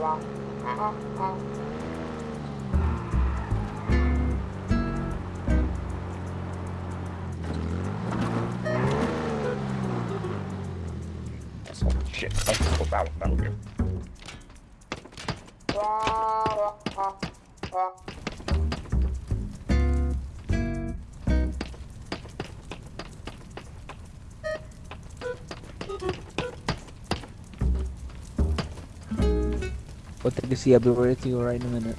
Oh, shit. Oh, that'll, that'll do. What see? I'll be with you right in a minute.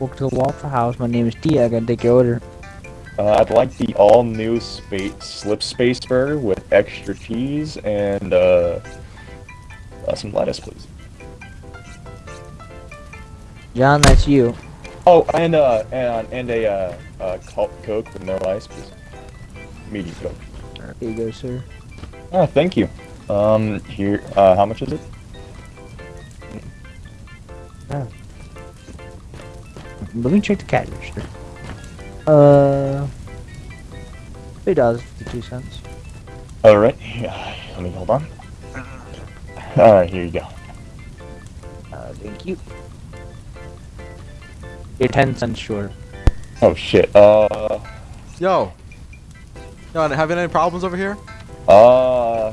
Welcome to the Waffle House. My name is T. I gotta take your order. Uh, I'd like the all-new space slip space burger with extra cheese and uh, uh, some lettuce, please. John, that's you. Oh, and uh, and and a uh, uh, Coke with no ice, please. Medium Coke. Here you go, sir. Oh, thank you. Um, here. Uh, how much is it? Let me check the cash register. Uh, three dollars fifty-two cents. All right. Yeah, let me hold on. All right, here you go. Uh, thank you. You're ten cents short. Oh shit. Uh, Yo. Yo, having any problems over here? uh,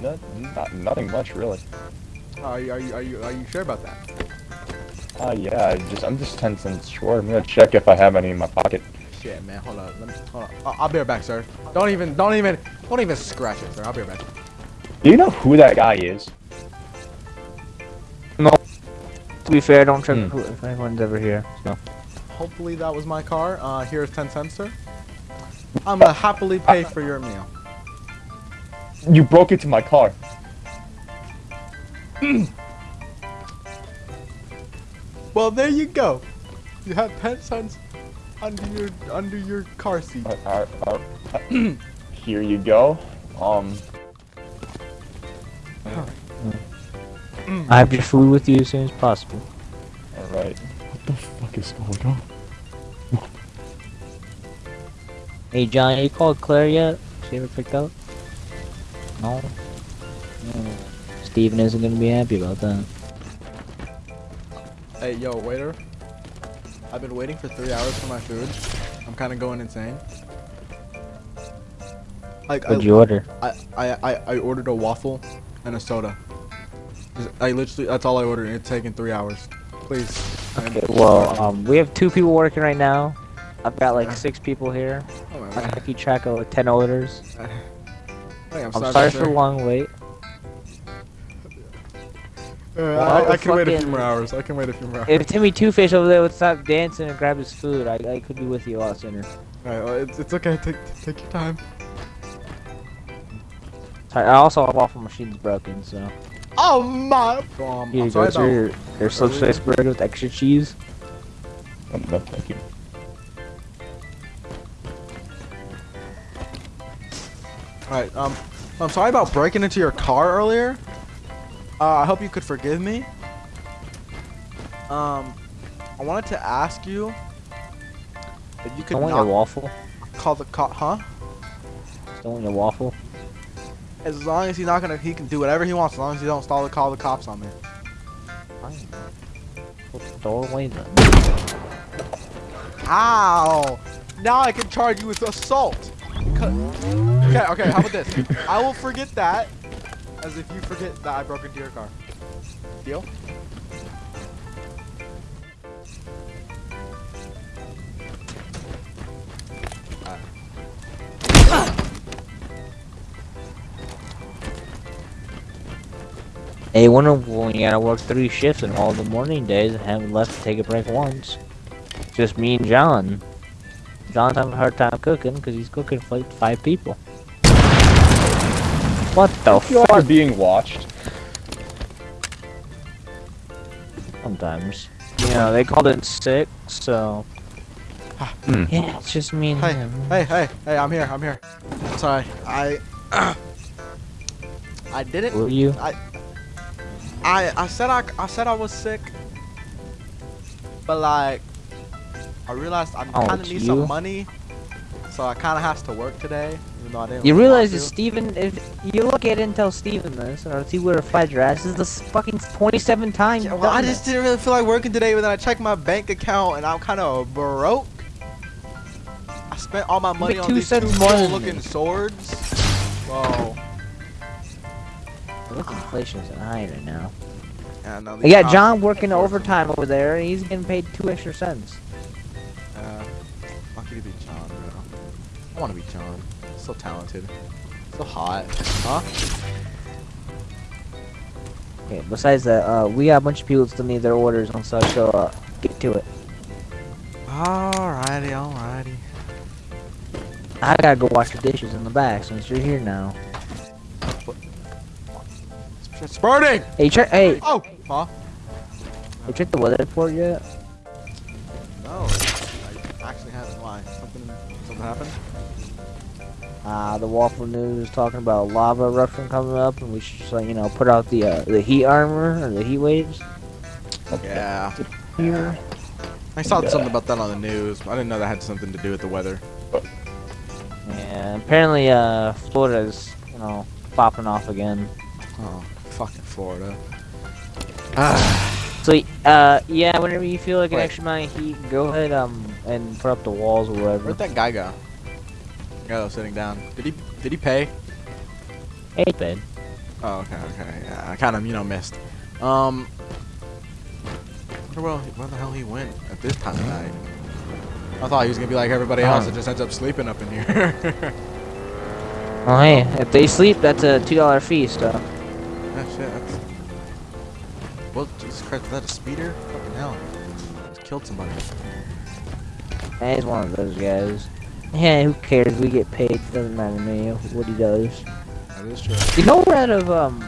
no, not, nothing much really. Are you, are you, are you, are you sure about that? Uh, yeah, I just I'm just ten cents short. I'm gonna check if I have any in my pocket. Shit, man. Hold on. Let me, hold on. I'll, I'll be right back, sir. Don't even, don't even, don't even scratch it, sir. I'll be right back. Do you know who that guy is? No. To be fair, don't check Hmm. if anyone's ever here. So. Hopefully that was my car. Uh, here's 10 cents, sir. I'm gonna happily pay for your meal. You broke into my car. Well, there you go. You have 10 cents under your, under your car seat. Uh, uh, uh, uh, here you go. Um, I have your food with you as soon as possible. all right. What the fuck is going on? Hey, John, you called Claire yet? She ever picked up? No. No. Steven isn't gonna be happy about that. Hey, yo, waiter. I've been waiting for three hours for my food. I'm kind of going insane. Like, What'd you order? I, I, I, I ordered a waffle and a soda. I literally, that's all I ordered, and it's taking three hours. Please. Okay, well, um, we have two people working right now. I've got like six people here. Oh, my I God. keep track of like, 10 orders. Hey, I'm sorry for the long wait. Uh, Well, I, I can wait a few more hours. I can wait a few more hours. If Timmy Two Face over there would stop dancing and grab his food, I, I could be with you a lot sooner. Alright, well, it's, it's okay. Take take your time. Sorry, I also have waffle machine's broken, so. Oh my! Um, Here you sorry go, about. sir. Your, your slip space burger with extra cheese. Um, no, thank you. Alright, um, I'm sorry about breaking into your car earlier. Uh, I hope you could forgive me. Um, I wanted to ask you if you could Don't want your waffle. call the cop, huh? Don't want your waffle. As long as he's not gonna, he can do whatever he wants. As long as he don't stall the call the cops on me. Fine. Put the door away then. Ow! Now I can charge you with assault. Co- Okay, okay. How about this? I will forget that, as if you forget that I broke into your car. Deal? Hey, one of when you gotta work three shifts and all the morning days and haven't left to take a break once. Just me and John. John's having a hard time cooking because he's cooking for like five people. What the You are being watched. Sometimes. You know, they called it sick, so. Hmm. Yeah, it's just me and Hey, him. hey, hey, hey! I'm here. I'm here. Sorry, I. I didn't. Were you? I. I I said I I said I was sick, but like, I realized I Oh, kind of it's need you? some money, so I kind of has to work today. You even though I didn't. You realize want that to. Steven, if you look at it and tell Steven this, or see where flight your ass is the fucking 27 times. Yeah, well, I just didn't really feel like working today, but then I checked my bank account and I'm kind of broke. I spent all my money make on these two cents cool-looking swords. So, Look, inflation is high right now. yeah, no, We got John working overtime over there, and he's getting paid two extra cents. Uh, lucky to be John, bro. I want to be John. So talented. So hot. Huh? Okay, besides that, uh, we got a bunch of people still need their orders and such, so uh, get to it. Alrighty, alrighty. I gotta go wash the dishes in the back since you're here now. It's burning! Hey, check. Hey, Oh! Huh? hey, check the weather report yet? Uh, the Waffle News is talking about lava eruption coming up, and we should just, like, you know, put out the uh, the heat armor or the heat waves Yeah. here. I saw Yeah. something about that on the news. I didn't know that had something to do with the weather. And apparently, uh, Florida's, you know, popping off again. Oh, fucking Florida. Ah, So, uh, yeah, whenever you feel like an Wait. extra amount of heat, go ahead, um, and put up the walls or whatever. where'd that guy go? The guy that was sitting down. Did he? Did he pay? Hey, bed. Oh, okay, okay. Yeah, I kind of, you know, missed. Um, wonder where, where the hell he went at this time of night. I thought he was gonna be like everybody else that just ends up sleeping up in here. Oh, hey, if they sleep, that's a $2 fee, uh. that shit. That's... Well, Jesus Christ, is that a speeder? Fucking hell. Just killed somebody. Hey, He's one of those guys. Yeah, who cares? We get paid. Doesn't matter to me what he does. That is true. You know we're out of um,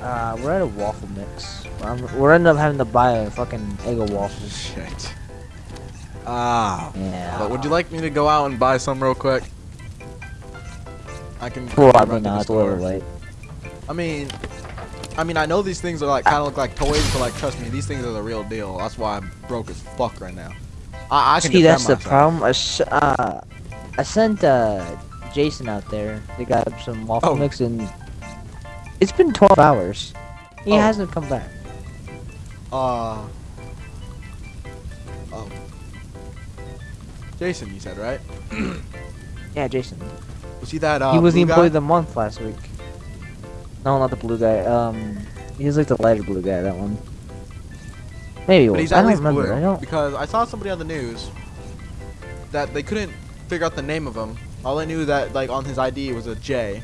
uh, we're out of waffle mix. Um, we're ending up having to buy a fucking Eggo waffles. Shit. Ah. Yeah. But would you like me to go out and buy some real quick? I can Probably run to the not. It's a little late. I mean, I mean, I know these things are like kind of look like toys, but like trust me, these things are the real deal. That's why I'm broke as fuck right now. I, I See, that's the problem. I, s- uh, I sent uh, Jason out there. They got some waffle Oh. mix, and it's been 12 hours. He Oh. hasn't come back. Uh. Oh. Jason, you said right? Yeah, Jason. Was he that? Uh, he was the employee of the month last week. No, not the blue guy. Um, he was like the lighter blue guy. That one. Maybe But he's I at don't least remember. blue I don't. because I saw somebody on the news that they couldn't figure out the name of him. All they knew that like on his ID was a J,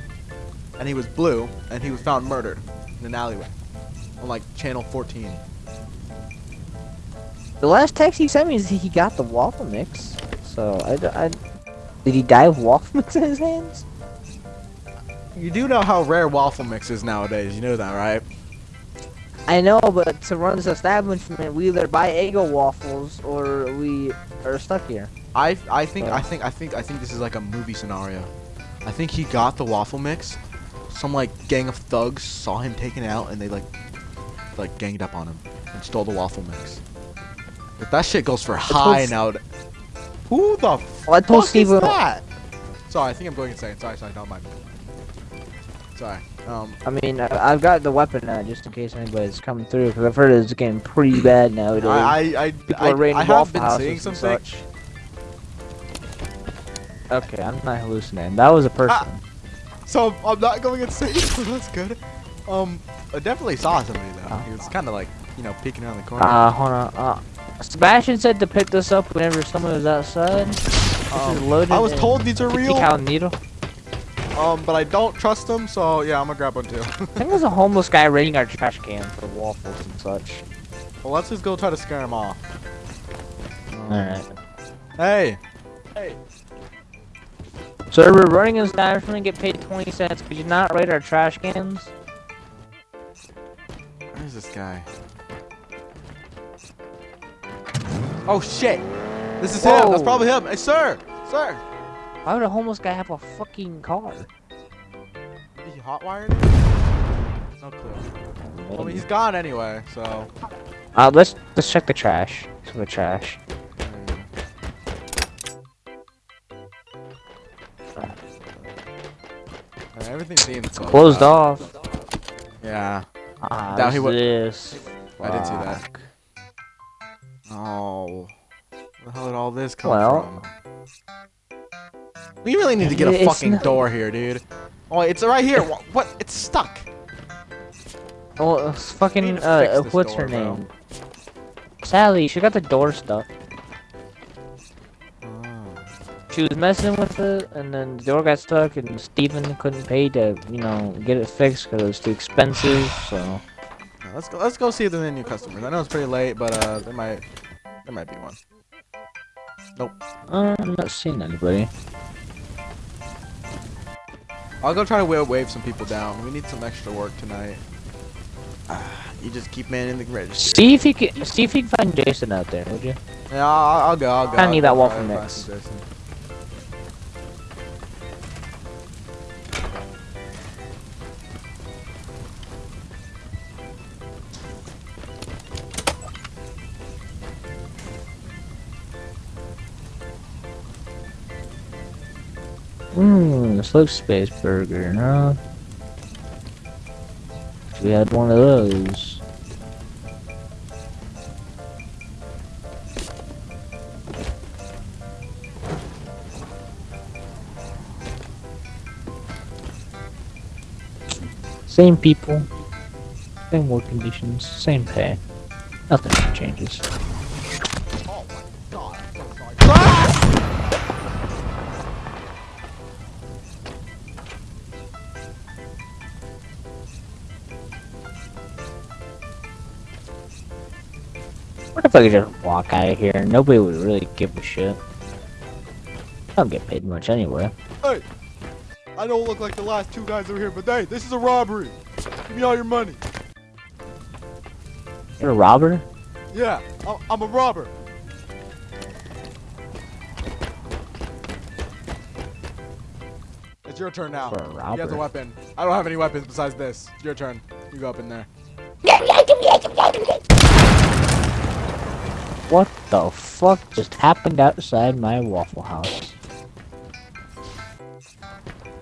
and he was blue, and he was found murdered in an alleyway on like channel 14. The last text he sent me is he got the waffle mix. So I did he die of waffle mix in his hands? You do know how rare waffle mix is nowadays. You know that, right? I know, but to run this establishment, we either buy Eggo waffles or we are stuck here. I I think. I think I think I think this is like a movie scenario. I think he got the waffle mix. Some like gang of thugs saw him taking it out and they like like ganged up on him and stole the waffle mix. But that shit goes for high now. Who the Well, I told fuck Steve. is that? Sorry, I think I'm going insane. Sorry, sorry, don't mind me. Sorry. Um, I mean, I, I've got the weapon now just in case anybody's coming through because I've heard it's getting pretty bad nowadays. I I I, People I, raiding I have been seeing something. such. Okay, I'm not hallucinating. That was a person. Ah. So I'm not going insane. So that's good. Um, I definitely saw somebody though. Oh. He was kind of like you know peeking around the corner. Uh, hold on. Uh, Sebastian said to pick this up whenever someone was outside. Um. I was told these are real. needle. Um, but I don't trust them, so yeah, I'm gonna grab one too. I think there's a homeless guy raiding our trash can for waffles and such. well, let's just go try to scare him off. Alright. Hey. Hey. So we're running this establishment and get paid 20 cents. Could you not raid our trash cans? Where's this guy? Oh shit! This is him. That's probably him. Hey, sir, sir. Why would a homeless guy have a fucking car? Is he hotwired? No clue. I mean, he's gone anyway, so. Uh, let's let's check the trash. Check the trash. Everything seems closed, up. off. Yeah. Ah, Now he wa- this? I didn't see that. Oh. Where the hell did all this come Well- from? We really need to get a It's fucking not- door here, dude. Oh, it's right here. What? It's stuck. Oh, it's fucking, uh, fix uh, what's door, her bro. name? Sally, she got the door stuck. Oh. She was messing with it, and then the door got stuck, and Steven couldn't pay to, you know, get it fixed because it was too expensive, so... Now, let's go. Let's go see if there's any new customers. I know it's pretty late, but uh, there might, there might be one. Nope. Uh, I'm not seeing anybody. I'll go try to wave, wave some people down. We need some extra work tonight. Ah, you just keep manning the register. See if you can, see if you can find Jason out there, would you? Yeah, I'll, I'll go. I'll go. I I'll need go that try waffle to find mix. Mmm, slip space burger, huh? We had one of those. Same people, same work conditions, same pay. Nothing changes. If I could just walk out of here? Nobody would really give a shit. I don't get paid much anyway. Hey, I don't look like the last two guys over here, but hey, this is a robbery. Give me all your money. You're a robber? Yeah, I'm, I'm a robber. It's your turn now. For a You have the weapon. I don't have any weapons besides this. It's your turn. You go up in there. What the fuck just happened outside my Waffle House?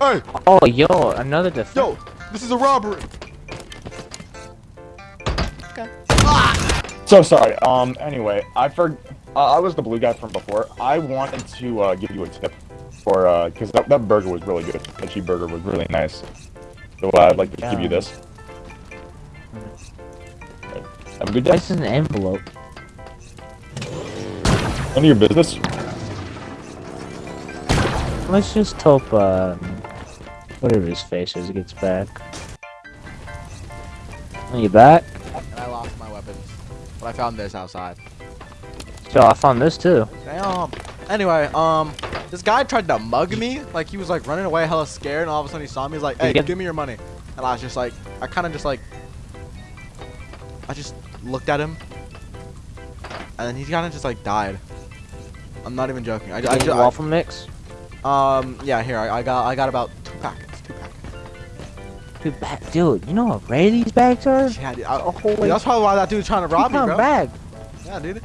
Hey, Oh, yo, another defense. yo, this is a robbery. So sorry. Um. Anyway, I for uh, I was the blue guy from before. I wanted to uh, give you a tip for uh, because that, that burger was really good. The cheeseburger was really nice. So uh, I'd like to give you this. Have a good day. What's in the envelope? None of your business. Let's just hope, um, whatever his face is, gets back. Are you back? And I lost my weapons, but I found this outside. So I found this too. Damn. Anyway, um, this guy tried to mug me. Like he was like running away, hella scared, and all of a sudden he saw me. He's like, "Hey, get- give me your money." And I was just like, I kind of just like, I just looked at him, and then he kind of just like died. I'm not even joking. I, I, I- waffle mix? um, yeah, here I, I got I got about two packets, two packets. Dude, dude, you know how rare these bags are? Yeah, dude, I, A whole dude, that's probably why that dude's trying to rob me, bro. bag. Yeah, dude.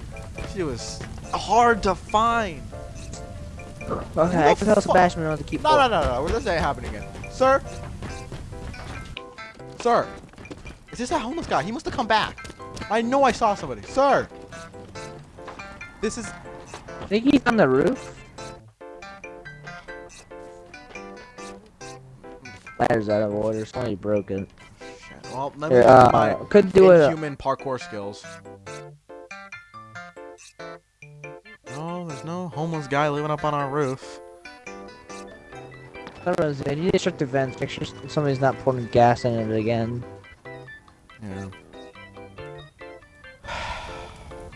She was hard to find. Okay, I the can tell? Sebastian not to keep. No, no, no, no. This ain't happening again. Sir? Sir? Is this that homeless guy? He must have come back. I know I saw somebody. Sir! This is... Think he's on the roof? Ladder's out of order. Somebody broke it. Shit. Well, let me uh, my could do it. Human parkour skills. No, there's no homeless guy living up on our roof. Uh, you need to check the vents. Make sure somebody's not pouring gas in it again. Yeah.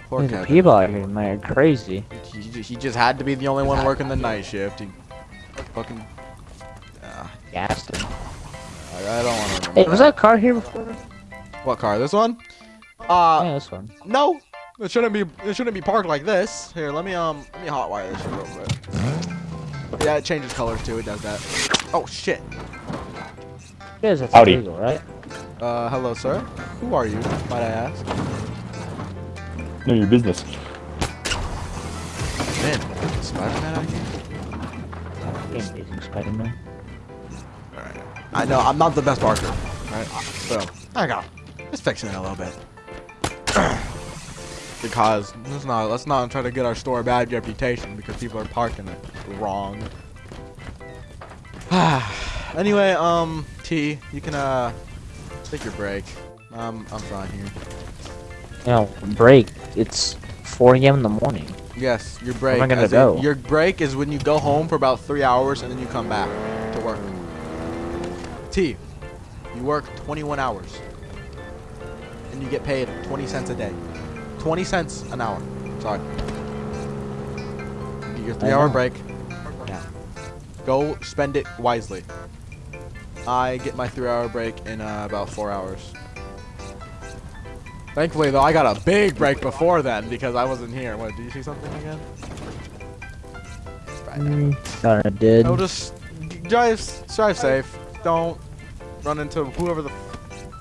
Poor Dude, the people out here man, are crazy. He, he, he just had to be the only one working the night shift. He fucking... Ah, Gas. them. I, I don't want to Hey, was that car here before? What car? This one? Uh, yeah, this one. no. It shouldn't be. It shouldn't be parked like this. Here, let me um, let me hotwire this shit real quick. Yeah, it changes colors too. It does that. Oh shit. It is, it's Howdy. illegal, right? Uh, hello, sir. Who are you? Might I ask? None of your business. Man, Spider-Man out here. Game Amazing Spider-Man. All right. I know I'm not the best barker, right? So I got just fixing it a little bit. because let's not let's not try to get our store a bad reputation because people are parking it wrong. anyway, um, T, you can uh take your break. Um, I'm fine here. You know, break. It's 4 a.m. in the morning. Yes, your break. Where am I gonna as in- go? your break is when you go home for about three hours and then you come back to work. T, you work 21 hours and you get paid 20 cents a day. 20 cents an hour. Sorry. Get your three-hour break. Yeah. Go spend it wisely. I get my three-hour break in uh, about four hours. Thankfully, though, I got a big break before then because I wasn't here. What? Did you see something again? Mm, I did. No, just drive, drive safe. Don't run into whoever the,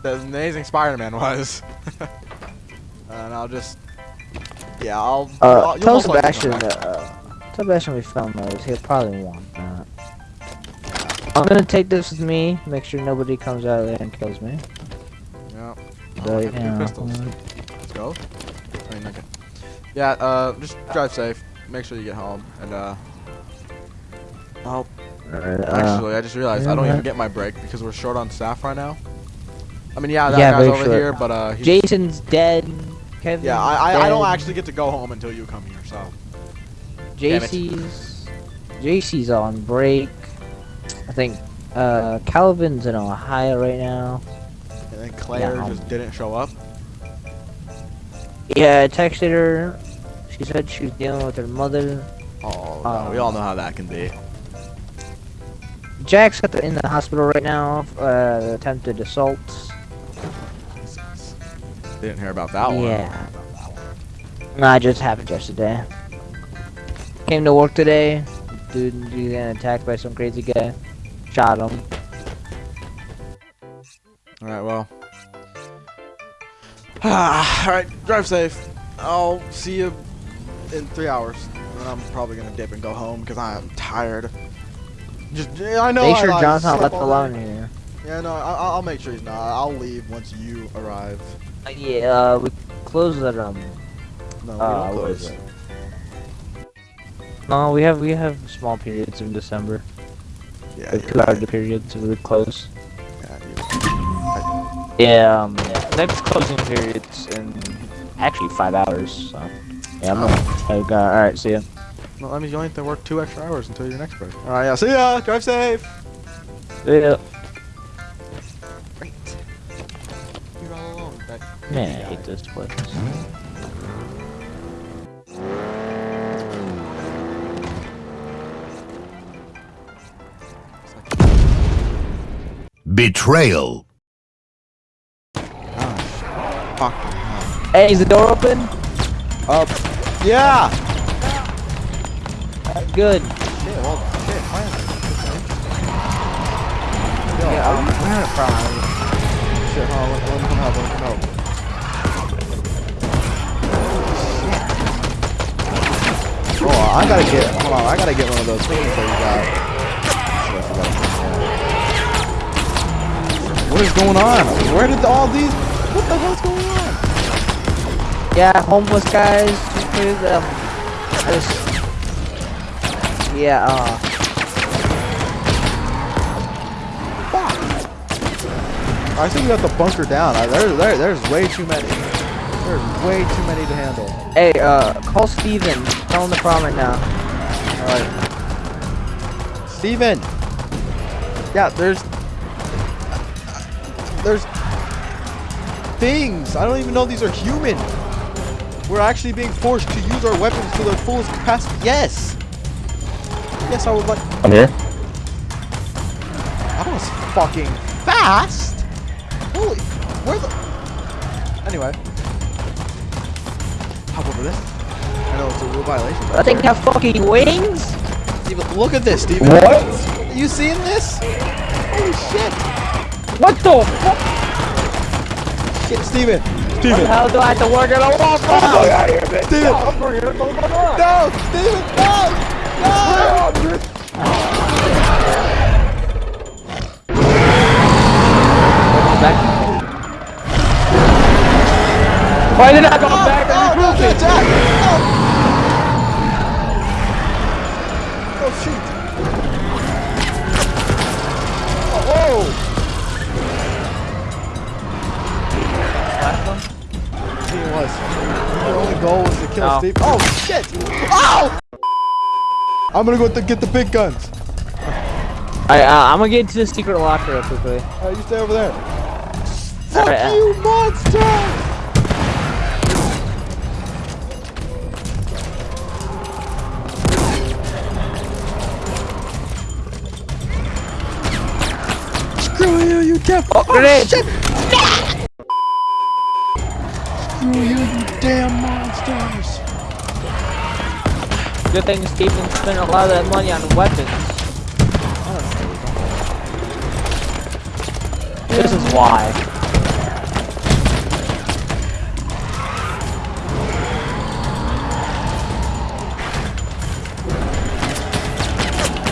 the amazing Spider-Man was. and I'll just, yeah, I'll. Uh, I'll- tell most likely come Sebastian. Uh, tell Sebastian we found those. He'll probably want that. I'm gonna take this with me. Make sure nobody comes out of there and kills me. Yeah. So, I have two pistols. Let's go. I mean, okay. Yeah, uh, just drive safe. Make sure you get home. And, uh, oh, alright, uh, actually, I just realized I don't yeah. even get my break because we're short on staff right now. I mean, yeah, that Yeah, guy's over short. here, but, uh, he's, Jason's dead. Kevin. yeah, I, I, I don't actually get to go home until you come here, so. Damn it. JC's JC's on break. I think uh Calvin's in Ohio right now. And Claire Yeah. just didn't show up. Yeah, I texted her. She said she was dealing with her mother. Oh, no, Uh, we all know how that can be. Jack's got the, in the hospital right now. Uh, attempted assault. Didn't hear about that one. yeah. Nah, it just happened yesterday. Came to work today. Dude, he got attacked by some crazy guy. Shot him. Alright, well. Alright, drive safe. I'll see you in three hours. And I'm probably gonna dip and go home because I'm tired. Just, I know. Make I, sure I John's not left alone here. Yeah, no, I, I'll make sure he's not. I'll leave once you arrive. Uh, yeah, uh, we close at um. No, we Uh, don't close. No, we have we have small periods in December. Yeah, Like you're two hour right. periods, we close. Yeah, you- Yeah, um. Next closing periods in actually five hours. So yeah, I'm gonna. I got, all right, see ya. No, that means you only have to work two extra hours until your next break. Alright, yeah, see ya! Drive safe! See ya. Great. You're all alone. with That Man, I hate this place. Betrayal. Ah, fuck. Hey, is the door open? Up. Yeah! Good. Shit, well, shit, finally. Yeah, I'm having a problem. Shit, hold on, let, me come help, let me come help. Shit. Oh, I gotta get, hold on, I gotta get one of those things that you got. Shit, I forgot. What is going on? Where did all these, what the hell's going on? Yeah, homeless guys. Just clear them. I just. Yeah. Uh. I think we have to bunker down. I, there, there, there's way too many. There's way too many to handle. Hey, uh, call Steven. Tell him the problem right now. Alright. Steven! Yeah, there's... There's... Things! I don't even know these are human! We're actually being forced to use our weapons to their fullest capacity. Yes! Yes, I would like... I'm here. That was fucking fast! Holy... Where the... Anyway. Hop over this. I know it's a rule violation. but I think they have fucking wings. Steven, look at this, Steven. What? You seeing this? Holy shit! What the fuck? Shit, Steven! Steven. How do I have to work at a wall? Out of here, bitch. Steven. No, I'm here. No, Steven, no. No. Back. Why did I go oh, back? No, no, Jack. Oh, shoot. Oh, whoa. He was. The only goal was to kill No. Steve. Oh, shit! Ow! I'm gonna go get the big guns. I, uh, I'm gonna get into the secret locker real quickly. Alright, you stay over there. Fuck Alright, uh, you, monster! Screw you, you damn. Oh, grenade! shit! Damn monsters! Good thing Steven spent a lot of that money on weapons. This is why.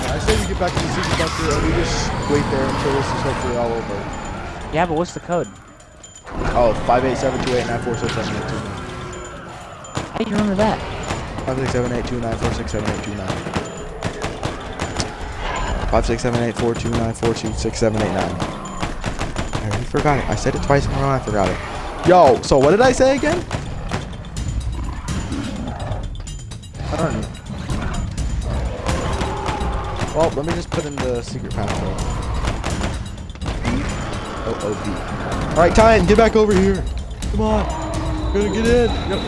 I say we get back to the secret bunker and we just wait there until this is hopefully all over. Yeah, but what's the code? Oh, 58728946782. How do you remember that? 56782946782. 5678429426789. I forgot it. I said it twice in a row I forgot it. Yo, so what did I say again? I don't know. Well, let me just put in the secret password. O O B. All right, Tyan, get back over here. Come on, we're gonna get in. Yep.